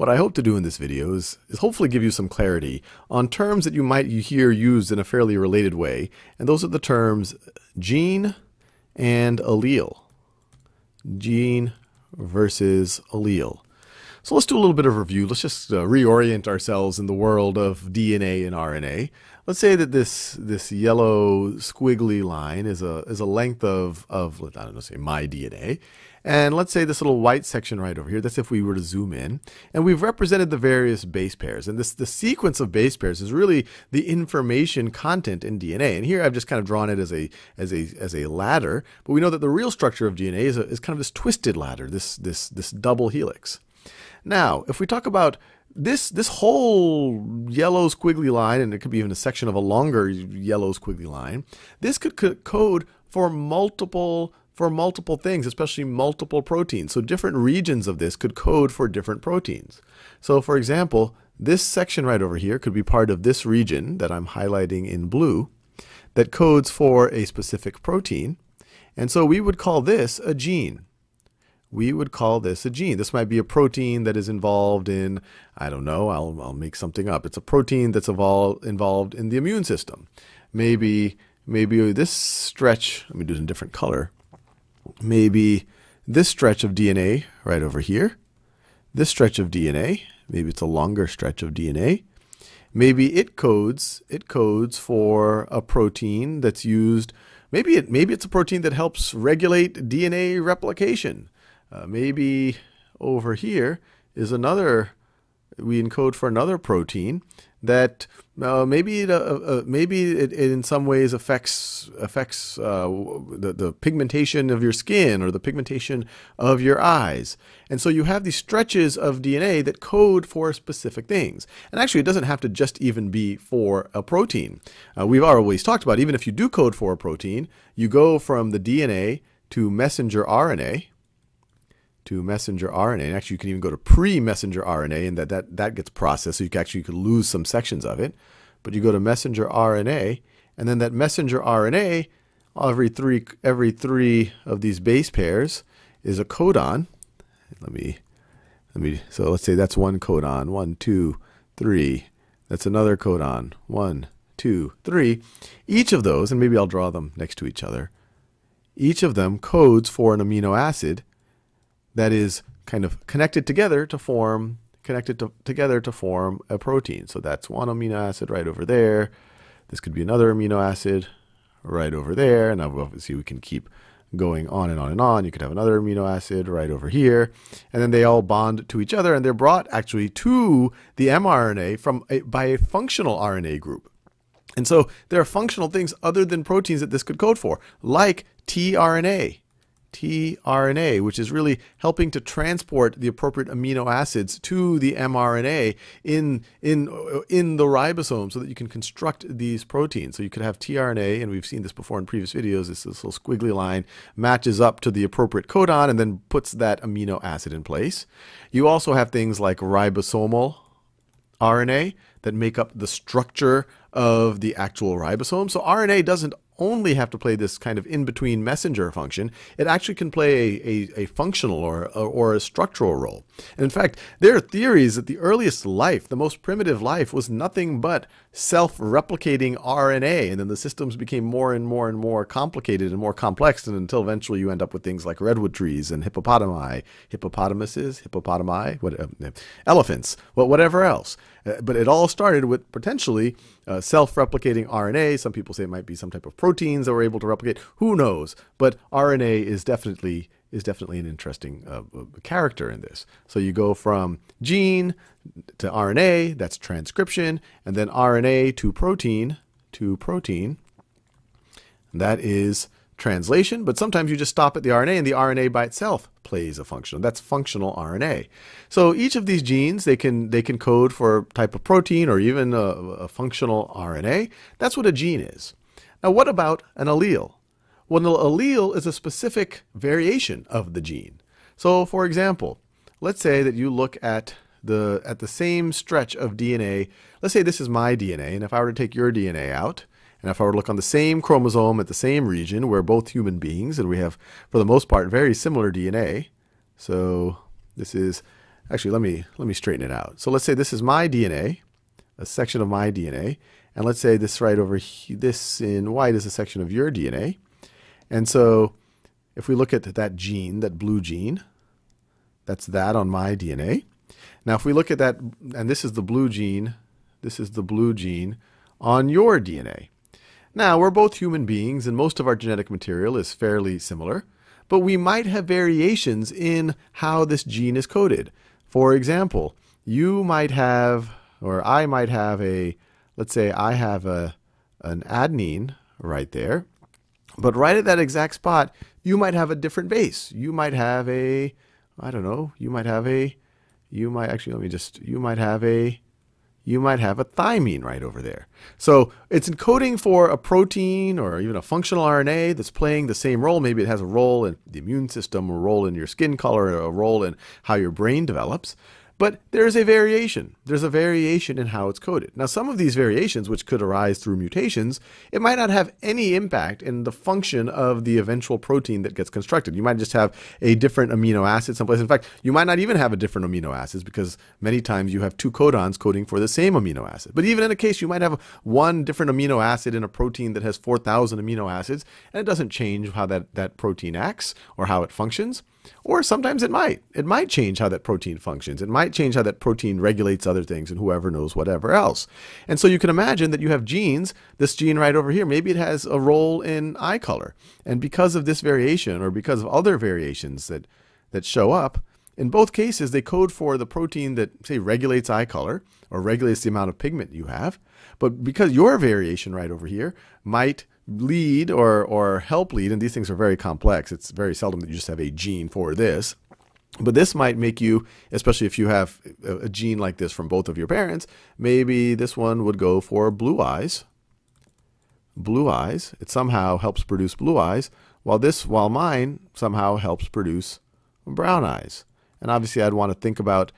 what I hope to do in this video is, is hopefully give you some clarity on terms that you might hear used in a fairly related way, and those are the terms gene and allele. Gene versus allele. So let's do a little bit of review. Let's just uh, reorient ourselves in the world of DNA and RNA. Let's say that this this yellow squiggly line is a is a length of of I don't know say my DNA, and let's say this little white section right over here. That's if we were to zoom in, and we've represented the various base pairs. And this the sequence of base pairs is really the information content in DNA. And here I've just kind of drawn it as a as a as a ladder, but we know that the real structure of DNA is, a, is kind of this twisted ladder, this this this double helix. Now, if we talk about this this whole yellow squiggly line, and it could be even a section of a longer yellow squiggly line, this could code for multiple for multiple things, especially multiple proteins. So different regions of this could code for different proteins. So for example, this section right over here could be part of this region that I'm highlighting in blue that codes for a specific protein. And so we would call this a gene we would call this a gene. This might be a protein that is involved in, I don't know, I'll, I'll make something up. It's a protein that's involved, involved in the immune system. Maybe, maybe this stretch, let me do it in a different color. Maybe this stretch of DNA right over here, this stretch of DNA, maybe it's a longer stretch of DNA. Maybe it codes, it codes for a protein that's used, maybe it, maybe it's a protein that helps regulate DNA replication. Uh, maybe over here is another, we encode for another protein that uh, maybe it, uh, uh, maybe it, it, in some ways affects affects uh, the, the pigmentation of your skin or the pigmentation of your eyes. And so you have these stretches of DNA that code for specific things. And actually, it doesn't have to just even be for a protein. Uh, we've always talked about even if you do code for a protein, you go from the DNA to messenger RNA, to messenger RNA. And actually, you can even go to pre-messenger RNA, and that, that, that gets processed. So you can actually you could lose some sections of it. But you go to messenger RNA, and then that messenger RNA, every three every three of these base pairs is a codon. Let me let me. So let's say that's one codon. One, two, three. That's another codon. One, two, three. Each of those, and maybe I'll draw them next to each other. Each of them codes for an amino acid that is kind of connected together to form connected to, together to form a protein. So that's one amino acid right over there. This could be another amino acid right over there. And obviously we can keep going on and on and on. You could have another amino acid right over here. And then they all bond to each other and they're brought actually to the mRNA from a, by a functional RNA group. And so there are functional things other than proteins that this could code for, like tRNA tRNA, which is really helping to transport the appropriate amino acids to the mRNA in, in, in the ribosome so that you can construct these proteins. So you could have tRNA, and we've seen this before in previous videos, this, this little squiggly line matches up to the appropriate codon and then puts that amino acid in place. You also have things like ribosomal RNA that make up the structure of the actual ribosome. So RNA doesn't only have to play this kind of in-between messenger function. It actually can play a, a, a functional or, or a structural role. And in fact, there are theories that the earliest life, the most primitive life, was nothing but self-replicating RNA. And then the systems became more and more and more complicated and more complex and until eventually you end up with things like redwood trees and hippopotami, hippopotamuses, hippopotami, what, uh, elephants, well, whatever else. Uh, but it all started with potentially uh, self-replicating RNA. Some people say it might be some type of proteins that were able to replicate. Who knows? But RNA is definitely is definitely an interesting uh, uh character in this. So you go from gene to RNA, that's transcription, and then RNA to protein to protein. That is translation, but sometimes you just stop at the RNA and the RNA by itself plays a function. That's functional RNA. So each of these genes, they can, they can code for a type of protein or even a, a functional RNA. That's what a gene is. Now what about an allele? Well, an allele is a specific variation of the gene. So for example, let's say that you look at the, at the same stretch of DNA. Let's say this is my DNA, and if I were to take your DNA out, and if I were to look on the same chromosome at the same region, we're both human beings, and we have, for the most part, very similar DNA. So this is actually let me let me straighten it out. So let's say this is my DNA, a section of my DNA, and let's say this right over here, this in white is a section of your DNA. And so if we look at that gene, that blue gene, that's that on my DNA. Now if we look at that, and this is the blue gene, this is the blue gene on your DNA. Now, we're both human beings, and most of our genetic material is fairly similar, but we might have variations in how this gene is coded. For example, you might have, or I might have a, let's say I have a, an adenine right there, but right at that exact spot, you might have a different base. You might have a, I don't know, you might have a, you might actually, let me just, you might have a, you might have a thymine right over there. So it's encoding for a protein or even a functional RNA that's playing the same role. Maybe it has a role in the immune system, a role in your skin color, a role in how your brain develops. But there is a variation. There's a variation in how it's coded. Now, some of these variations, which could arise through mutations, it might not have any impact in the function of the eventual protein that gets constructed. You might just have a different amino acid someplace. In fact, you might not even have a different amino acids because many times you have two codons coding for the same amino acid. But even in a case, you might have one different amino acid in a protein that has 4,000 amino acids, and it doesn't change how that, that protein acts or how it functions. Or sometimes it might. It might change how that protein functions. It might change how that protein regulates other things and whoever knows whatever else. And so you can imagine that you have genes, this gene right over here, maybe it has a role in eye color. And because of this variation or because of other variations that, that show up, in both cases, they code for the protein that, say, regulates eye color or regulates the amount of pigment you have. But because your variation right over here might lead or, or help lead, and these things are very complex. It's very seldom that you just have a gene for this. But this might make you, especially if you have a gene like this from both of your parents, maybe this one would go for blue eyes. Blue eyes. It somehow helps produce blue eyes, while this, while mine somehow helps produce brown eyes. And obviously I'd want to think about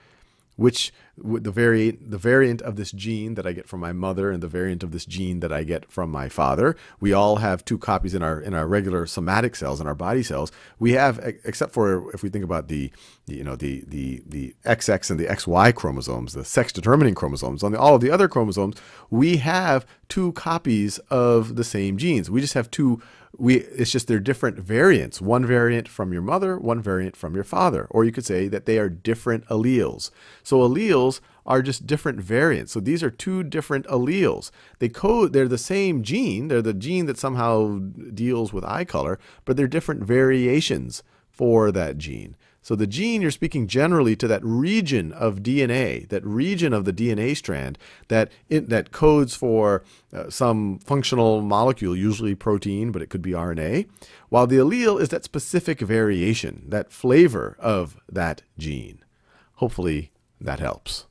which the variant the variant of this gene that I get from my mother and the variant of this gene that I get from my father. We all have two copies in our in our regular somatic cells in our body cells. We have except for if we think about the, you know the the the XX and the XY chromosomes, the sex determining chromosomes. On the, all of the other chromosomes, we have two copies of the same genes. We just have two we it's just they're different variants. One variant from your mother, one variant from your father. Or you could say that they are different alleles. So alleles are just different variants. So these are two different alleles. They code they're the same gene. They're the gene that somehow deals with eye color, but they're different variations for that gene. So the gene, you're speaking generally to that region of DNA, that region of the DNA strand that it, that codes for uh, some functional molecule, usually protein, but it could be RNA, while the allele is that specific variation, that flavor of that gene. Hopefully that helps.